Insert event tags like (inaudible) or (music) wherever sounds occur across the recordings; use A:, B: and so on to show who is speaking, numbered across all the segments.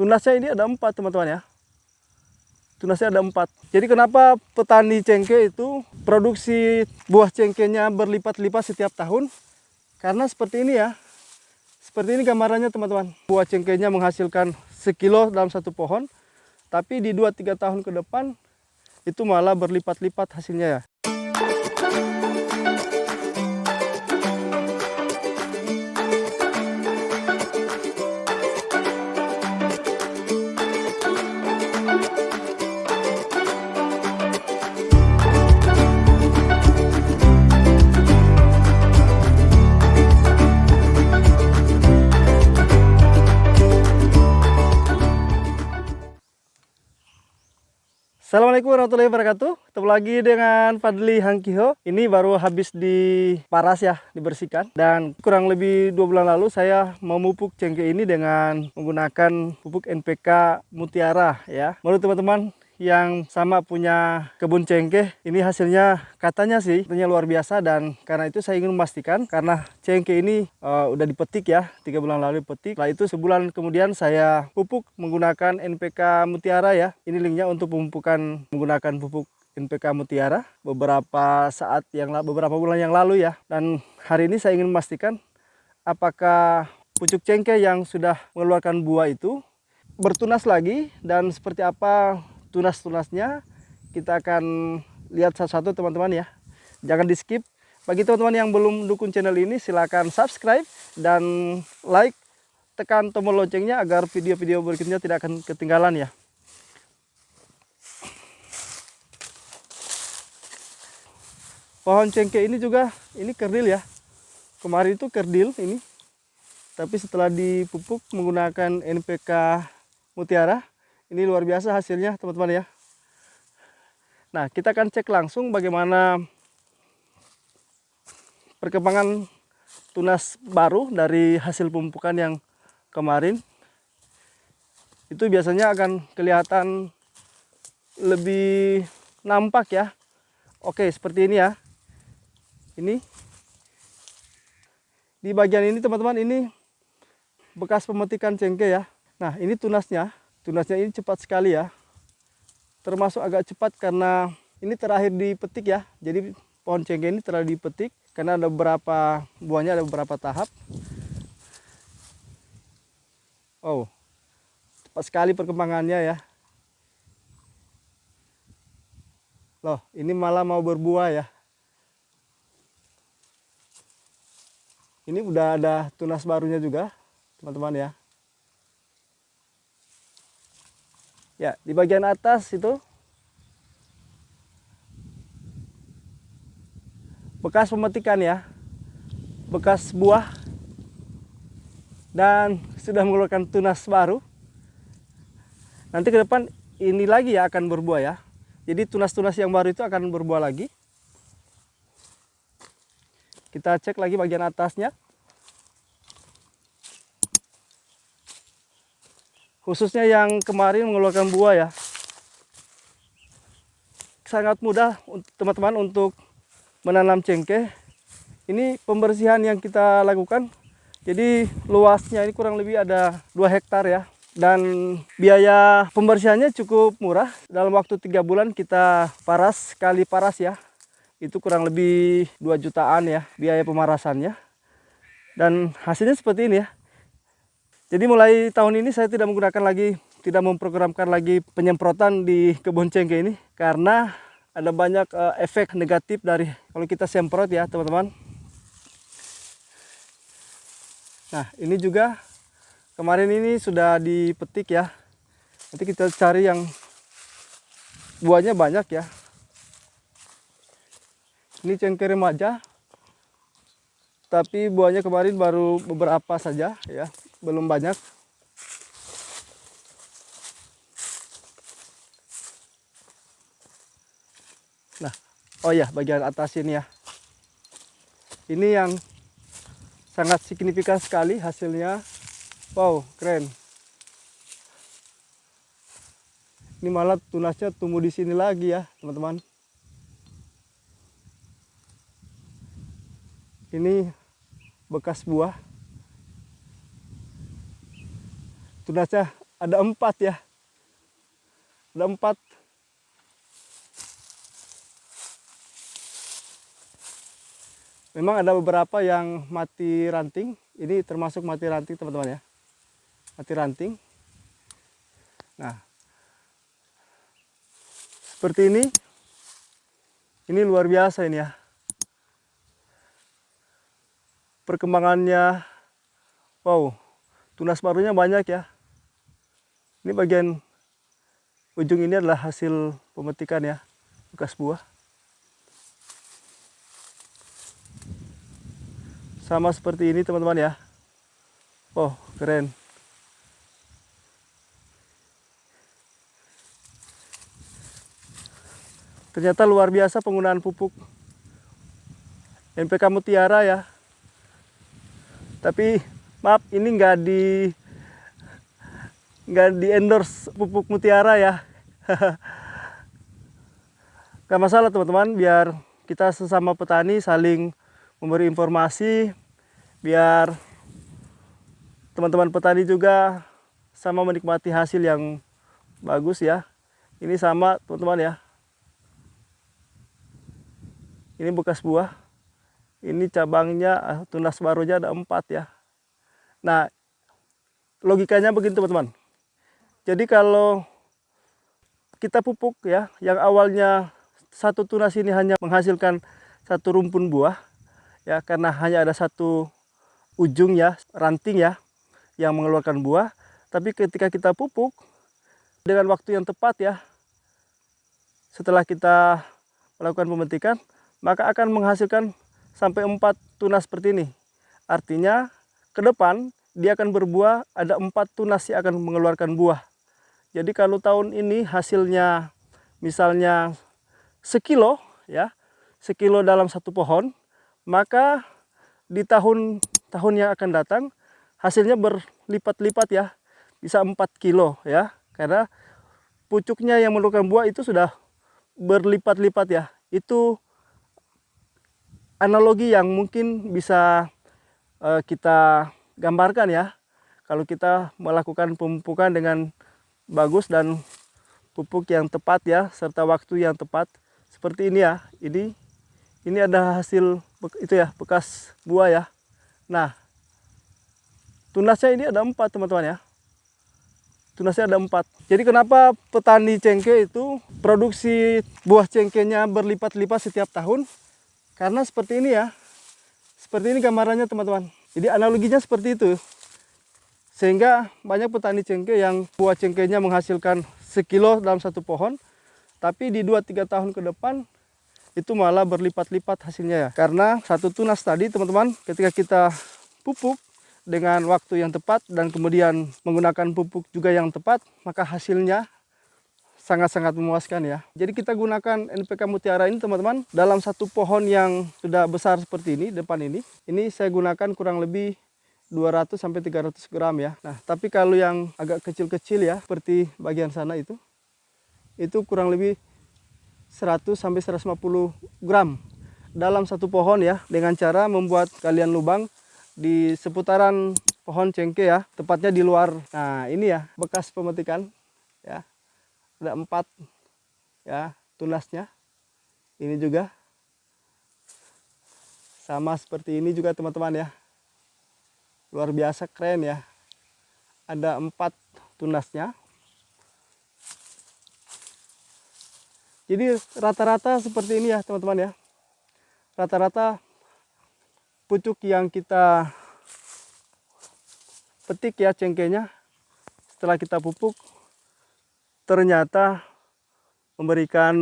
A: Tunasnya ini ada empat teman-teman ya. Tunasnya ada empat. Jadi kenapa petani cengkeh itu produksi buah cengkehnya berlipat-lipat setiap tahun? Karena seperti ini ya. Seperti ini gambarannya teman-teman. Buah cengkehnya menghasilkan sekilo dalam satu pohon. Tapi di 2-3 tahun ke depan itu malah berlipat-lipat hasilnya ya. Assalamualaikum warahmatullahi wabarakatuh. Ketemu lagi dengan Fadli Hangkiho. Ini baru habis di paras ya, dibersihkan. Dan kurang lebih dua bulan lalu saya memupuk cengkeh ini dengan menggunakan pupuk NPK Mutiara ya. Menurut teman-teman yang sama punya kebun cengkeh ini hasilnya katanya sih katanya luar biasa. Dan karena itu saya ingin memastikan karena cengkeh ini uh, udah dipetik ya tiga bulan lalu dipetik. Setelah itu sebulan kemudian saya pupuk menggunakan NPK Mutiara ya. Ini linknya untuk pemupukan menggunakan pupuk NPK Mutiara beberapa saat yang beberapa bulan yang lalu ya. Dan hari ini saya ingin memastikan apakah pucuk cengkeh yang sudah mengeluarkan buah itu bertunas lagi dan seperti apa tunas-tunasnya kita akan lihat satu-satu teman-teman ya. Jangan di skip bagi teman-teman yang belum dukung channel ini silahkan subscribe dan like. Tekan tombol loncengnya agar video-video berikutnya tidak akan ketinggalan ya. Pohon cengkeh ini juga ini kerdil ya. Kemarin itu kerdil ini. Tapi setelah dipupuk menggunakan NPK Mutiara ini luar biasa hasilnya teman-teman ya. Nah kita akan cek langsung bagaimana perkembangan tunas baru dari hasil pemupukan yang kemarin. Itu biasanya akan kelihatan lebih nampak ya. Oke seperti ini ya. Ini di bagian ini teman-teman ini bekas pemetikan cengkeh ya. Nah ini tunasnya tunasnya ini cepat sekali ya. Termasuk agak cepat karena ini terakhir dipetik ya. Jadi pohon cengkeh ini telah dipetik karena ada beberapa buahnya ada beberapa tahap. Oh cepat sekali perkembangannya ya. Loh ini malah mau berbuah ya. Ini udah ada tunas barunya juga teman-teman ya Ya, di bagian atas itu bekas pemetikan ya. Bekas buah dan sudah mengeluarkan tunas baru. Nanti ke depan ini lagi ya akan berbuah ya. Jadi tunas-tunas yang baru itu akan berbuah lagi. Kita cek lagi bagian atasnya. Khususnya yang kemarin mengeluarkan buah ya. Sangat mudah teman-teman untuk menanam cengkeh. Ini pembersihan yang kita lakukan. Jadi luasnya ini kurang lebih ada 2 hektar ya. Dan biaya pembersihannya cukup murah. Dalam waktu tiga bulan kita paras kali paras ya. Itu kurang lebih 2 jutaan ya biaya pemarasannya. Dan hasilnya seperti ini ya jadi mulai tahun ini saya tidak menggunakan lagi, tidak memprogramkan lagi penyemprotan di kebun cengkeh ini karena ada banyak uh, efek negatif dari kalau kita semprot ya teman-teman. Nah ini juga kemarin ini sudah dipetik ya. Nanti kita cari yang buahnya banyak ya. Ini cengkeh remaja. Tapi buahnya kemarin baru beberapa saja ya belum banyak. Nah oh ya bagian atas ini ya. Ini yang sangat signifikan sekali hasilnya. Wow keren. Ini malah tunasnya tumbuh di sini lagi ya teman-teman. Ini bekas buah tunasnya ada empat ya. Ada empat. Memang ada beberapa yang mati ranting. Ini termasuk mati ranting teman-teman ya. Mati ranting. Nah. Seperti ini. Ini luar biasa ini ya. Perkembangannya. Wow. Tunas barunya banyak ya ini bagian ujung ini adalah hasil pemetikan ya bekas buah. Sama seperti ini teman-teman ya. Oh keren. Ternyata luar biasa penggunaan pupuk NPK Mutiara ya. Tapi maaf ini nggak di nggak di endorse pupuk mutiara ya. (laughs) Nggak masalah teman-teman. Biar kita sesama petani saling memberi informasi. Biar teman-teman petani juga sama menikmati hasil yang bagus ya. Ini sama teman-teman ya. Ini bekas buah. Ini cabangnya ah, tunas barunya ada empat ya. Nah logikanya begini teman-teman jadi kalau kita pupuk ya, yang awalnya satu tunas ini hanya menghasilkan satu rumpun buah, ya karena hanya ada satu ujung ya, ranting ya, yang mengeluarkan buah. Tapi ketika kita pupuk dengan waktu yang tepat ya, setelah kita melakukan pemetikan, maka akan menghasilkan sampai empat tunas seperti ini. Artinya ke depan dia akan berbuah, ada empat tunas yang akan mengeluarkan buah. Jadi kalau tahun ini hasilnya misalnya sekilo ya, sekilo dalam satu pohon, maka di tahun tahun yang akan datang hasilnya berlipat-lipat ya, bisa 4 kilo ya, karena pucuknya yang menurunkan buah itu sudah berlipat-lipat ya. Itu analogi yang mungkin bisa uh, kita gambarkan ya. Kalau kita melakukan pemupukan dengan bagus dan pupuk yang tepat ya serta waktu yang tepat. Seperti ini ya ini ini ada hasil itu ya bekas buah ya. Nah tunasnya ini ada empat teman-teman ya. Tunasnya ada empat. Jadi kenapa petani cengkeh itu produksi buah cengkehnya berlipat-lipat setiap tahun? Karena seperti ini ya. Seperti ini gambarannya teman-teman. Jadi analoginya seperti itu sehingga banyak petani cengkeh yang buah cengkehnya menghasilkan sekilo dalam satu pohon, tapi di 2-3 tahun ke depan itu malah berlipat-lipat hasilnya ya. Karena satu tunas tadi teman-teman ketika kita pupuk dengan waktu yang tepat dan kemudian menggunakan pupuk juga yang tepat, maka hasilnya sangat-sangat memuaskan ya. Jadi kita gunakan NPK Mutiara ini teman-teman dalam satu pohon yang sudah besar seperti ini depan ini. Ini saya gunakan kurang lebih 200 sampai 300 gram ya. Nah, tapi kalau yang agak kecil-kecil ya, seperti bagian sana itu, itu kurang lebih 100 sampai 150 gram dalam satu pohon ya, dengan cara membuat kalian lubang di seputaran pohon cengkeh ya, tepatnya di luar. Nah, ini ya bekas pemetikan ya. Ada empat ya tunasnya. Ini juga sama seperti ini juga teman-teman ya luar biasa keren ya. Ada empat tunasnya. Jadi rata-rata seperti ini ya teman-teman ya. Rata-rata pucuk yang kita petik ya cengkehnya. Setelah kita pupuk ternyata memberikan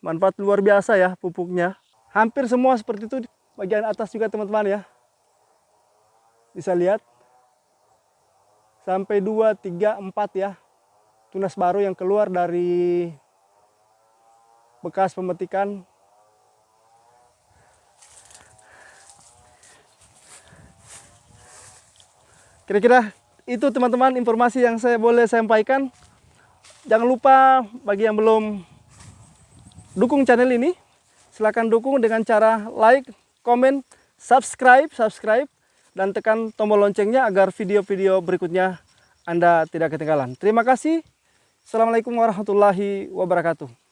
A: manfaat luar biasa ya pupuknya. Hampir semua seperti itu bagian atas juga teman-teman ya bisa lihat? Sampai 2, 3, 4 ya. Tunas baru yang keluar dari bekas pemetikan. Kira-kira itu teman-teman informasi yang saya boleh sampaikan. Jangan lupa bagi yang belum dukung channel ini silahkan dukung dengan cara like, komen, subscribe, subscribe dan tekan tombol loncengnya agar video-video berikutnya Anda tidak ketinggalan. Terima kasih. Assalamualaikum warahmatullahi wabarakatuh.